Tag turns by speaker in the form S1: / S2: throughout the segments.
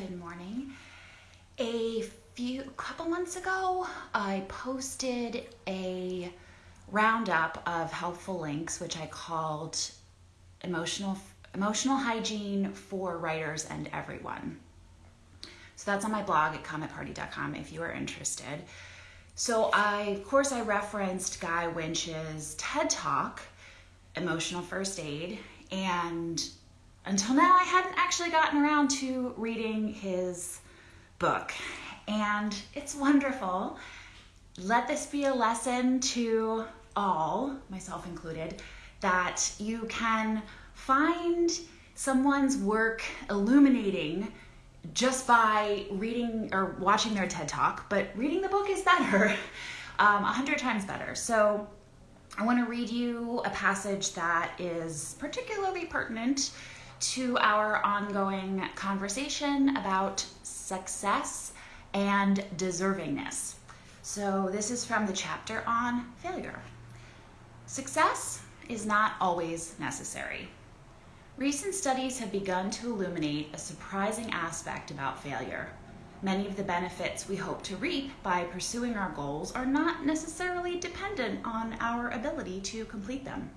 S1: Good morning. A few couple months ago, I posted a roundup of helpful links, which I called emotional emotional hygiene for writers and everyone. So that's on my blog at cometparty.com if you are interested. So I, of course, I referenced Guy Winch's TED Talk, Emotional First Aid, and until now I hadn't actually gotten around to reading his book. And it's wonderful. Let this be a lesson to all, myself included, that you can find someone's work illuminating just by reading or watching their TED Talk, but reading the book is better, um, a hundred times better. So I want to read you a passage that is particularly pertinent to our ongoing conversation about success and deservingness. So, this is from the chapter on failure. Success is not always necessary. Recent studies have begun to illuminate a surprising aspect about failure. Many of the benefits we hope to reap by pursuing our goals are not necessarily dependent on our ability to complete them.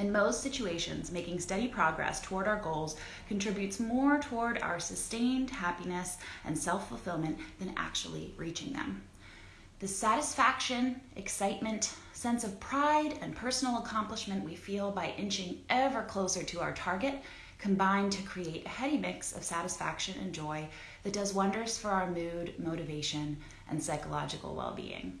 S1: In most situations, making steady progress toward our goals contributes more toward our sustained happiness and self fulfillment than actually reaching them. The satisfaction, excitement, sense of pride, and personal accomplishment we feel by inching ever closer to our target combine to create a heady mix of satisfaction and joy that does wonders for our mood, motivation, and psychological well being.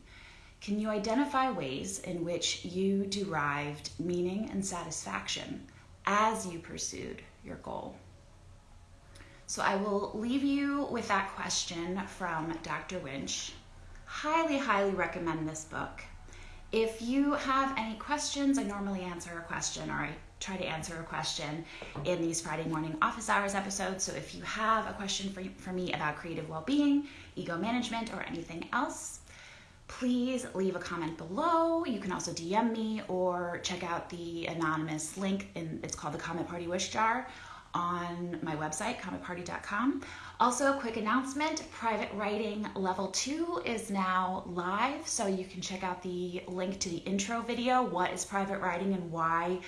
S1: Can you identify ways in which you derived meaning and satisfaction as you pursued your goal? So I will leave you with that question from Dr. Winch. Highly, highly recommend this book. If you have any questions, I normally answer a question or I try to answer a question in these Friday morning office hours episodes. So if you have a question for, for me about creative well being, ego management, or anything else, please leave a comment below. You can also DM me or check out the anonymous link, in, it's called the Comet Party Wish Jar on my website, cometparty.com. Also, a quick announcement Private Writing Level 2 is now live, so you can check out the link to the intro video What is private writing and why?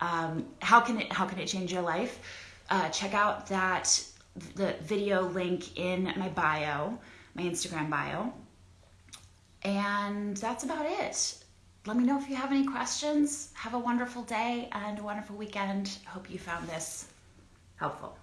S1: Um, how, can it, how can it change your life? Uh, check out that the video link in my bio, my Instagram bio. And that's about it. Let me know if you have any questions. Have a wonderful day and a wonderful weekend. Hope you found this helpful.